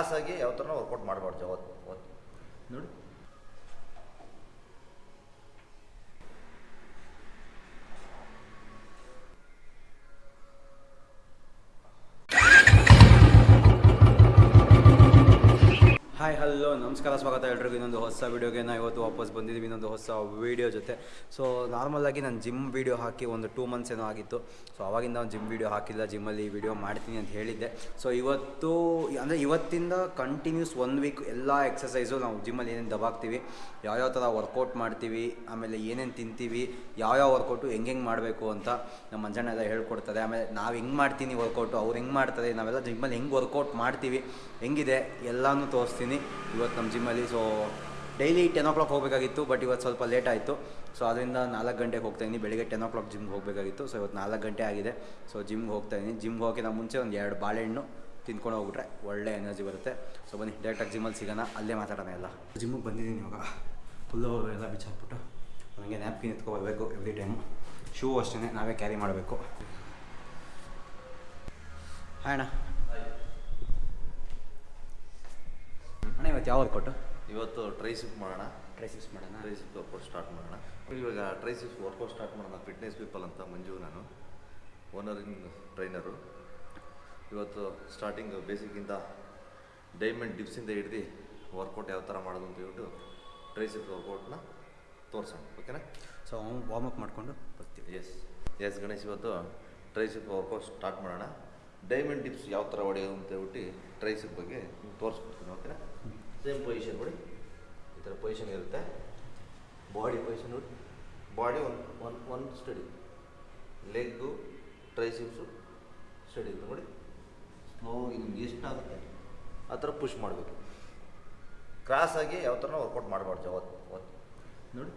ಕ್ರಾಸಾಗಿ ಯಾವ ಥರ ವರ್ಕೌಟ್ ಮಾಡಬಾರ್ದು ಯಾವತ್ತು ನೋಡಿ. ನಮಸ್ಕಾರ, ಸ್ವಾಗತ ಎಲ್ರಿಗೂ. ಇನ್ನೊಂದು ಹೊಸ ವೀಡಿಯೋಗೆ ನಾವು ಇವತ್ತು ವಾಪಸ್ ಬಂದಿದ್ದೀವಿ ಇನ್ನೊಂದು ಹೊಸ ವೀಡಿಯೋ ಜೊತೆ. ಸೊ ನಾರ್ಮಲಾಗಿ ನಾನು ಜಿಮ್ ವೀಡಿಯೋ ಹಾಕಿ ಒಂದು ಟೂ ಮಂತ್ಸ್ ಏನೋ ಆಗಿತ್ತು. ಸೊ ಅವಾಗಿಂದ ನಾನು ಜಿಮ್ ವೀಡಿಯೋ ಹಾಕಿಲ್ಲ ಜಿಮ್ಮಲ್ಲಿ ಈ ವೀಡಿಯೋ ಮಾಡ್ತೀನಿ ಅಂತ ಹೇಳಿದ್ದೆ. ಸೊ ಇವತ್ತು, ಅಂದರೆ ಇವತ್ತಿಂದ ಕಂಟಿನ್ಯೂಸ್ ಒನ್ ವೀಕ್ ಎಲ್ಲ ಎಕ್ಸಸೈಸು ನಾವು ಜಿಮ್ಮಲ್ಲಿ ಏನೇನು ದಬಾಕ್ತೀವಿ, ಯಾವ್ಯಾವ ಥರ ವರ್ಕೌಟ್ ಮಾಡ್ತೀವಿ, ಆಮೇಲೆ ಏನೇನು ತಿಂತೀವಿ, ಯಾವ್ಯಾವ ವರ್ಕೌಟು ಹೆಂಗೆ ಹೆಂಗೆ ಮಾಡಬೇಕು ಅಂತ ನಮ್ಮ ಮಂಜಣ್ಣ ಎಲ್ಲ ಹೇಳ್ಕೊಡ್ತಾರೆ. ಆಮೇಲೆ ನಾವು ಹೆಂಗೆ ಮಾಡ್ತೀನಿ ವರ್ಕೌಟು ಅವ್ರು ಹೆಂಗೆ ಮಾಡ್ತಾರೆ, ನಾವೆಲ್ಲ ಜಿಮ್ಮಲ್ಲಿ ಹೆಂಗೆ ವರ್ಕೌಟ್ ಮಾಡ್ತೀವಿ, ಹೆಂಗಿದೆ, ಎಲ್ಲನೂ ತೋರಿಸ್ತೀನಿ. ಇವತ್ತು ನಮ್ಮ ಜಿಮ್ಮಲ್ಲಿ so daily ten o'clock but but ಇವತ್ತು ಸ್ವಲ್ಪ ಲೇಟ್ ಆಯಿತು. ಸೊ ಅದರಿಂದ ನಾಲ್ಕು ಗಂಟೆಗೆ ಹೋಗ್ತಾ ಇದ್ದೀನಿ. ಬೆಳಿಗ್ಗೆ ಟೆನ್ ಓ ಕ್ಲಾಕ್ ಜಿಮ್ಗೆ ಹೋಗಬೇಕಾಗಿತ್ತು. ಸೊ ಇವತ್ತು ನಾಲ್ಕು ಗಂಟೆ ಆಗಿದೆ. ಸೊ ಜಿಮ್ಗೆ ಹೋಗ್ತಾ ಇದ್ದೀನಿ. ಜಿಮ್ಗೆ ಹೋಗೋಕ್ಕಿಂತ ಮುಂಚೆ ಒಂದು ಎರಡು ಬಾಳೆಹಣ್ಣು ತಿನ್ಕೊಂಡು ಹೋಗ್ಬಿಟ್ರೆ ಒಳ್ಳೆ ಎನರ್ಜಿ ಬರುತ್ತೆ. ಸೊ ಬನ್ನಿ ಡೈರೆಕ್ಟಾಗಿ ಜಿಮ್ಮಲ್ಲಿ ಸಿಗೋಣ. ಅಲ್ಲೇ ಮಾತಾಡೋಣ ಎಲ್ಲ. ಜಿಮ್ಮಿಗೆ ಬಂದಿದ್ದೀನಿ ಇವಾಗ. ಫುಲ್ಲು ಎಲ್ಲ ಬಿಚ್ಚಾಕ್ಬಿಟ್ಟು. ನನಗೆ ನ್ಯಾಪ್ಕಿನ್ ಎತ್ಕೊಬರ್ಬೇಕು ಎವ್ರಿ ಟೈಮು ಶೂ ಅಷ್ಟೇ ನಾವೇ ಕ್ಯಾರಿ ಮಾಡಬೇಕು. ಹಾಂ ಅಣ್ಣ. ಯಾವ ವರ್ಕೌಟು ಇವತ್ತು ಟ್ರೈಸಿಪ್ ಮಾಡೋಣ. ಟ್ರೈಸಿಪ್ಸ್ ಮಾಡೋಣ. ಟ್ರೈಸಿಪ್ ವರ್ಕೌಟ್ ಸ್ಟಾರ್ಟ್ ಮಾಡೋಣ. ಇವಾಗ ಟ್ರೈಸಿಪ್ಸ್ ವರ್ಕೌಟ್ ಸ್ಟಾರ್ಟ್ ಮಾಡೋಣ. ಫಿಟ್ನೆಸ್ ಪೀಪಲ್ ಅಂತ ಮಂಜು ನಾನು. ಓನರಿಂಗ್ ಇನ್ ಟ್ರೈನರು ಇವತ್ತು ಸ್ಟಾರ್ಟಿಂಗ್ ಬೇಸಿಕ್ಕಿಂತ ಡೈಮಂಡ್ ಡಿಪ್ಸಿಂದ ಹಿಡ್ದು ವರ್ಕೌಟ್ ಯಾವ ಥರ ಮಾಡೋದು ಅಂತ ಹೇಳ್ಬಿಟ್ಟು ಟ್ರೈಸಿಪ್ ವರ್ಕೌಟ್ನ ತೋರಿಸೋಣ. ಓಕೆನಾ ಸೊ ವಾರ್ಮ್ ಅಪ್ ಮಾಡಿಕೊಂಡು ಬರ್ತೀವಿ. ಎಸ್ ಎಸ್ ಗಣೇಶ್ ಇವತ್ತು ಟ್ರೈಸಿಪ್ ವರ್ಕೌಟ್ ಸ್ಟಾರ್ಟ್ ಮಾಡೋಣ. ಡೈಮಂಡ್ ಡಿಪ್ಸ್ ಯಾವ ಥರ ಹೊಡೆಯೋದು ಅಂತ ಹೇಳ್ಬಿಟ್ಟು ಟ್ರೈಸಿಪ್ ಬಗ್ಗೆ ನಿಮ್ಗೆ ತೋರಿಸ್ಕೊಡ್ತೀನಿ ಓಕೆನಾ ಸೇಮ್ ಪೊಸಿಷನ್ ನೋಡಿ. ಈ ಥರ ಪೊಸಿಷನ್ ಇರುತ್ತೆ. ಬಾಡಿ ಪೊಸಿಷನ್ ನೋಡಿ. Body one one one steady leg triceps steady ನೋಡಿ. ಸ್ಲೋ ನಿಮ್ಗೆ ಎಷ್ಟಾಗುತ್ತೆ ಆ ಥರ ಪುಷ್ ಮಾಡಬೇಕು. ಕ್ರಾಸಾಗಿ ಯಾವ ಥರ ವರ್ಕೌಟ್ ಮಾಡಬಾರ್ದು ಅವತ್ತು ಅವತ್ತು ನೋಡಿ.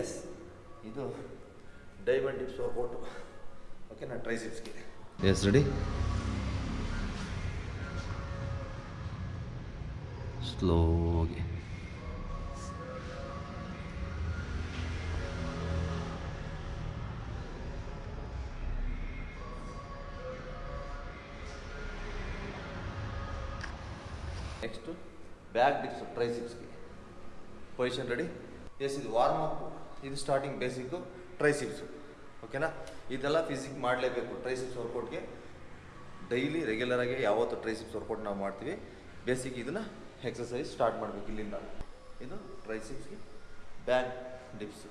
ಎಸ್ ಇದು ಡೈಮಂಡ್ ಟಿಪ್ಸ್ ವರ್ಕೌಟು ಓಕೆ ನಾ ಟ್ರೈಸಿಪ್ಸ್ಗೆ ಎಸ್ ರೆಡಿ ಸ್ಲೋಗೆ ನೆಕ್ಸ್ಟು ಬ್ಯಾಕ್ ಡಿಪ್ಸ್ ಟ್ರೈಸಿಪ್ಸ್ಗೆ ಪೊಸಿಷನ್ ರೆಡಿ ಎಸ್ ಇದು ವಾರ್ಮ್ ಅಪ್ ಇದು ಸ್ಟಾರ್ಟಿಂಗ್ ಬೇಸಿಕ್ಕು ಟ್ರೈಸಿಪ್ಸು ಓಕೆನಾ? ಇದೆಲ್ಲ ಫಿಸಿಕ್ ಮಾಡಲೇಬೇಕು. ಟ್ರೈಸಿಪ್ಸ್ ವರ್ಕೌಟ್ಗೆ ಡೈಲಿ ರೆಗ್ಯುಲರಾಗಿ ಯಾವತ್ತು ಟ್ರೈಸಿಪ್ಸ್ ವರ್ಕೌಟ್ ನಾವು ಮಾಡ್ತೀವಿ ಬೇಸಿಕ್ ಇದನ್ನು ಎಕ್ಸಸೈಸ್ ಸ್ಟಾರ್ಟ್ ಮಾಡಬೇಕು ಇಲ್ಲಿಂದ. ಇದು ಟ್ರೈಸಿಪ್ಸ್ಗೆ ಬ್ಯಾಕ್ ಡಿಪ್ಸ್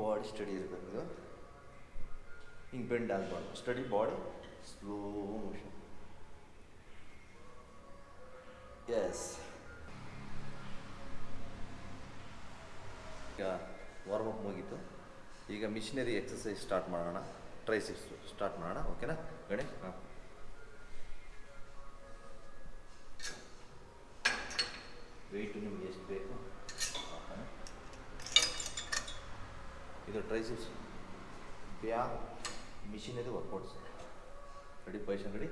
ಬಾಡಿ ಸ್ಟಡಿ ಇರಬೇಕು. ಇದು ಹಿಂಗೆ ಬೆಂಡ್ ಆಗಬಾರ್ದು. Steady body slow motion yes ಈಗ ವಾರ್ಮ್ ಅಪ್ ಮುಗೀತು. ಈಗ ಮಿಷಿನರಿ ಎಕ್ಸಸೈಸ್ ಸ್ಟಾರ್ಟ್ ಮಾಡೋಣ. ಟ್ರೈಸಿಪ್ಸ್ ಸ್ಟಾರ್ಟ್ ಮಾಡೋಣ. ಓಕೆನಾ ಗಣೇಶ್ ಹಾಂ. ವೆಯ್ಟು ನಿಮ್ಗೆ ಎಷ್ಟು ಬೇಕು. ಇದು triceps back machinery workouts ready position ready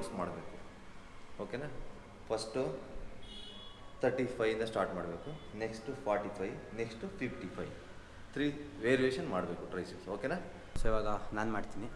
rounds ಮಾಡಬೇಕು. ಓಕೆನಾ ಫಸ್ಟು ತರ್ಟಿ ಫೈಯಿಂದ ಸ್ಟಾರ್ಟ್ ಮಾಡಬೇಕು. Next forty five next fifty five three variation ಮಾಡಬೇಕು ಟ್ರೈಸಿಪ್ಸ್ ಓಕೆನಾ ಸೊ ಇವಾಗ ನಾನು ಮಾಡ್ತೀನಿ.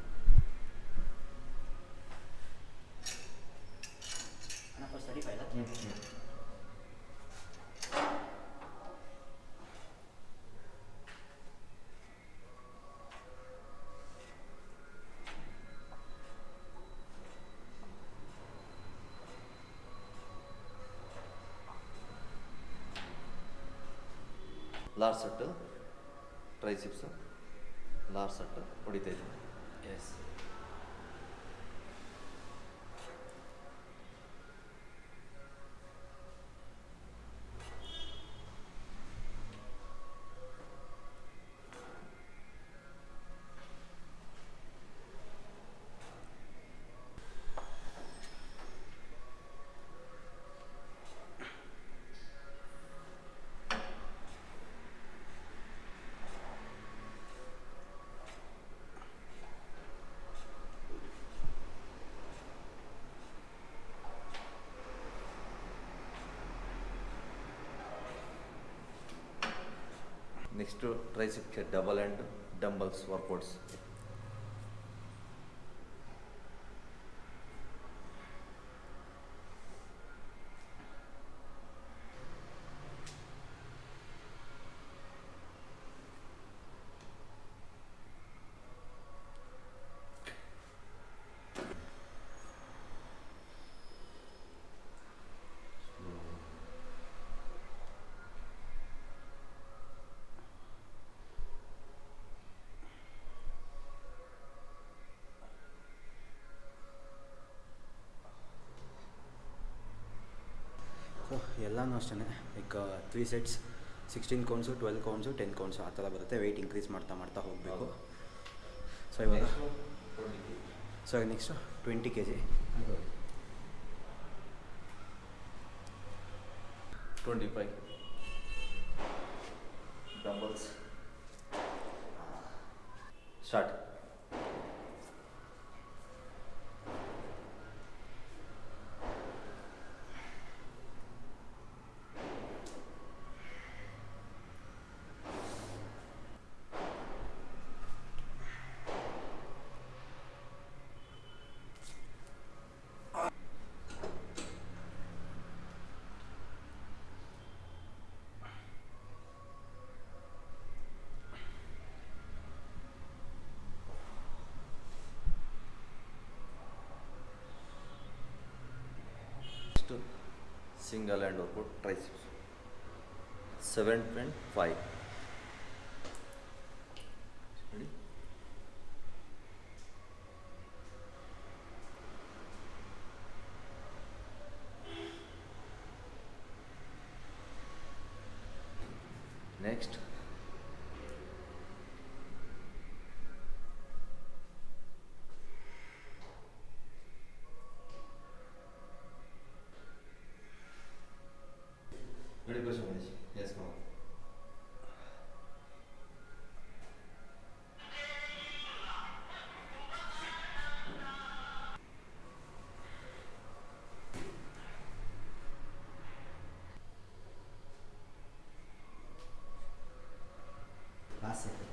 Last set triceps large set ಹೊಡಿತಾ ಇದ್ದೀನಿ ಎಸ್ ನೆಕ್ಸ್ಟು ಟ್ರೈಸಿಪ್ಗೆ ಡಬಲ್ ಆ್ಯಂಡ್ ಡಂಬಲ್ಸ್ ವರ್ಕೌಟ್ಸ್ ಎಲ್ಲನೂ ಅಷ್ಟೇ like three sets sixteen counts twelve counts ten counts ಆ ಥರ ಬರುತ್ತೆ. ವೆಯ್ಟ್ ಇನ್ಕ್ರೀಸ್ ಮಾಡ್ತಾ ಮಾಡ್ತಾ ಹೋಗಬೇಕು. ಸೊ ಇವಾಗ so next twenty K G twenty five dumbbells start next single hand workout triceps seven point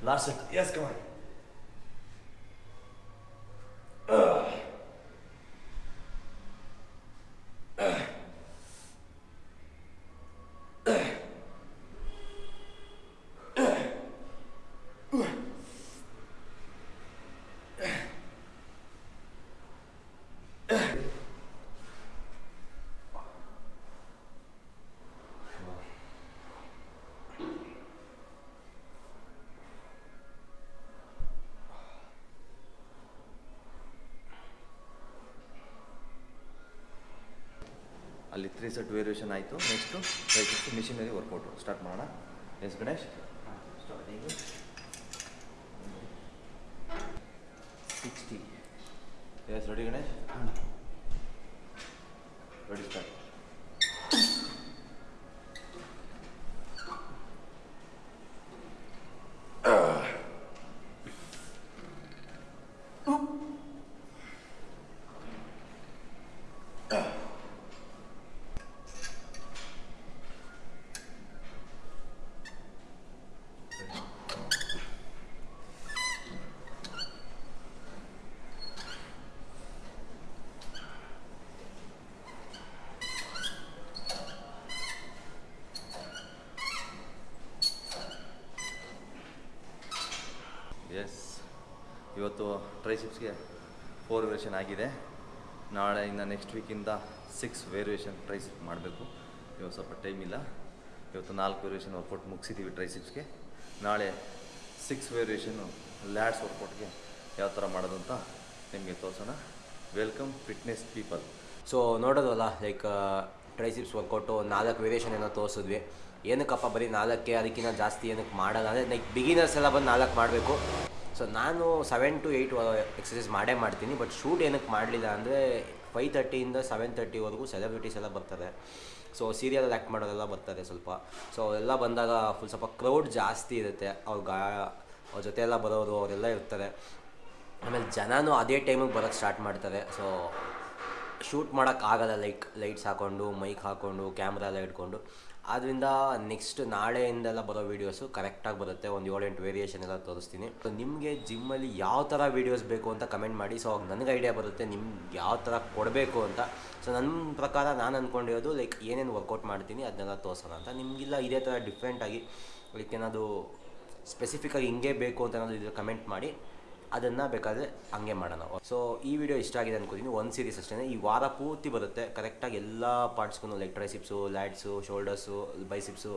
Larson. Yes, come on. ಅಲ್ಲಿ three set variation ಆಯಿತು. Next triceps machinery workout start ಮಾಡೋಣ. Yes Ganesh starting sixty yes ready Ganesh ready start yes ಇವತ್ತು ಟ್ರೈಸಿಪ್ಸ್ಗೆ four variation ಆಗಿದೆ. ನಾಳೆ ಇನ್ನು next ವೀಕಿಂದ six variation tricep ಮಾಡಬೇಕು. ಇವತ್ತು ಸ್ವಲ್ಪ ಟೈಮ್ ಇಲ್ಲ. ಇವತ್ತು ನಾಲ್ಕು ವೇರಿಯೇಷನ್ ವರ್ಕೌಟ್ ಮುಗಿಸಿದ್ದೀವಿ ಟ್ರೈಸಿಪ್ಸ್ಗೆ ನಾಳೆ ಸಿಕ್ಸ್ ವೇರಿಯೇಷನು ಲ್ಯಾಡ್ಸ್ ವರ್ಕೌಟ್ಗೆ ಯಾವ ಥರ ಮಾಡೋದು ಅಂತ ನಿಮಗೆ ತೋರಿಸೋಣ. ವೆಲ್ಕಮ್ ಫಿಟ್ನೆಸ್ ಪೀಪಲ್ ಸೊ ನೋಡೋದಲ್ಲ ಲೈಕ್ ಟ್ರೈಸಿಪ್ಸ್ ವರ್ಕೌಟು ನಾಲ್ಕು ವೇರಿಯೇಷನ್ ಏನೋ ತೋರಿಸಿದ್ವಿ. ಏನಕ್ಕಪ್ಪ ಬರೀ ನಾಲ್ಕೇ ಅದಕ್ಕಿಂತ ಜಾಸ್ತಿ ಏನಕ್ಕೆ ಮಾಡಲ್ಲ. ಅಂದರೆ ಲೈಕ್ ಬಿಗಿನರ್ಸ್ ಎಲ್ಲ ಬಂದು ನಾಲ್ಕು ಮಾಡಬೇಕು. ಸೊ ನಾನು ಸೆವೆನ್ ಟು ಏಯ್ಟ್ ಎಕ್ಸಸೈಸ್ ಮಾಡೇ ಮಾಡ್ತೀನಿ ಬಟ್ ಶೂಟ್ ಏನಕ್ಕೆ ಮಾಡಲಿಲ್ಲ ಅಂದರೆ ಫೈವ್ ತರ್ಟಿಯಿಂದ ಸೆವೆನ್ ತರ್ಟಿವರೆಗೂ ಸೆಲೆಬ್ರಿಟೀಸ್ ಎಲ್ಲ ಬರ್ತಾರೆ ಸೊ ಸೀರಿಯಲ್ ಆ್ಯಕ್ಟ್ ಮಾಡೋರೆಲ್ಲ ಬರ್ತಾರೆ ಸ್ವಲ್ಪ. ಸೊ ಅವೆಲ್ಲ ಬಂದಾಗ ಫುಲ್ ಸ್ವಲ್ಪ ಕ್ರೌಡ್ ಜಾಸ್ತಿ ಇರುತ್ತೆ. ಅವ್ರ ಗಾ ಅವ್ರ ಜೊತೆ ಎಲ್ಲ ಬರೋರು ಅವರೆಲ್ಲ ಇರ್ತಾರೆ. ಆಮೇಲೆ ಜನನೂ ಅದೇ ಟೈಮಿಗೆ ಬರೋಕ್ಕೆ ಸ್ಟಾರ್ಟ್ ಮಾಡ್ತಾರೆ. ಸೊ ಶೂಟ್ ಮಾಡೋಕ್ಕಾಗಲ್ಲ ಲೈಕ್ ಲೈಟ್ಸ್ ಹಾಕ್ಕೊಂಡು ಮೈಕ್ ಹಾಕ್ಕೊಂಡು ಕ್ಯಾಮ್ರಾ ಎಲ್ಲ ಇಟ್ಕೊಂಡು. ಆದ್ದರಿಂದ ನೆಕ್ಸ್ಟ್ ನಾಳೆಯಿಂದೆಲ್ಲ ಬರೋ ವೀಡಿಯೋಸು ಕರೆಕ್ಟಾಗಿ ಬರುತ್ತೆ. ಒಂದು ಏಳೆಂಟು ವೇರಿಯೇಷನ್ ಎಲ್ಲ ತೋರಿಸ್ತೀನಿ. ಸೊ ನಿಮಗೆ ಜಿಮ್ಮಲ್ಲಿ ಯಾವ ಥರ ವೀಡಿಯೋಸ್ ಬೇಕು ಅಂತ ಕಮೆಂಟ್ ಮಾಡಿ. ಸೊ ಅವಾಗ ನನಗೆ ಐಡಿಯಾ ಬರುತ್ತೆ ನಿಮ್ಗೆ ಯಾವ ಥರ ಕೊಡಬೇಕು ಅಂತ. ಸೊ ನನ್ನ ಪ್ರಕಾರ ನಾನು ಅಂದ್ಕೊಂಡಿರೋದು ಲೈಕ್ ಏನೇನು ವರ್ಕೌಟ್ ಮಾಡ್ತೀನಿ ಅದನ್ನೆಲ್ಲ ತೋರಿಸೋಣ ಅಂತ. ನಿಮಗಿಲ್ಲ ಇದೇ ಥರ ಡಿಫ್ರೆಂಟಾಗಿ ಲೈಕ್ ಏನಾದರೂ ಸ್ಪೆಸಿಫಿಕ್ಕಾಗಿ ಹಿಂಗೆ ಬೇಕು ಅಂತ ಏನಾದರೂ ಇದ್ರೆ ಕಮೆಂಟ್ ಮಾಡಿ. ಅದನ್ನು ಬೇಕಾದರೆ ಹಂಗೆ ಮಾಡೋಣ. ಸೊ ಈ ವಿಡಿಯೋ ಇಷ್ಟ ಆಗಿದೆ ಅನ್ಕೋತೀನಿ. ಒಂದು ಸೀರೀಸ್ ಅಷ್ಟೇ ಈ ವಾರ ಪೂರ್ತಿ ಬರುತ್ತೆ. ಕರೆಕ್ಟಾಗಿ ಎಲ್ಲ ಪಾರ್ಟ್ಸ್ಗೂ ಲೈಕ್ ಟ್ರೈಸಿಪ್ಸು ಲ್ಯಾಡ್ಸು ಶೋಲ್ಡರ್ಸು ಬೈಸಿಪ್ಸು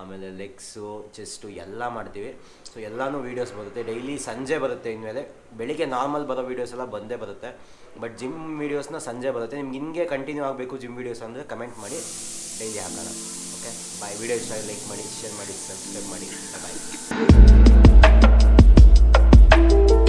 ಆಮೇಲೆ ಲೆಗ್ಸು ಚೆಸ್ಟು ಎಲ್ಲ ಮಾಡ್ತೀವಿ. ಸೊ ಎಲ್ಲನೂ ವೀಡಿಯೋಸ್ ಬರುತ್ತೆ. ಡೈಲಿ ಸಂಜೆ ಬರುತ್ತೆ ಇನ್ಮೇಲೆ. ಬೆಳಿಗ್ಗೆ ನಾರ್ಮಲ್ ಬರೋ ವೀಡಿಯೋಸ್ ಎಲ್ಲ ಬಂದೇ ಬರುತ್ತೆ. ಬಟ್ ಜಿಮ್ ವೀಡಿಯೋಸ್ನ ಸಂಜೆ ಬರುತ್ತೆ. ನಿಮ್ಗೆ ಹಿಂಗೆ ಕಂಟಿನ್ಯೂ ಆಗಬೇಕು ಜಿಮ್ ವೀಡಿಯೋಸ್ ಅಂದರೆ ಕಮೆಂಟ್ ಮಾಡಿ ಡೈಲಿ ಹಾಕೋಣ. ಓಕೆ ಬಾಯ್ ವೀಡಿಯೋ ಇಷ್ಟ ಲೈಕ್ ಮಾಡಿ ಶೇರ್ ಮಾಡಿ ಸಬ್ಸ್ಕ್ರೈಬ್ ಮಾಡಿ. ಬಾಯ್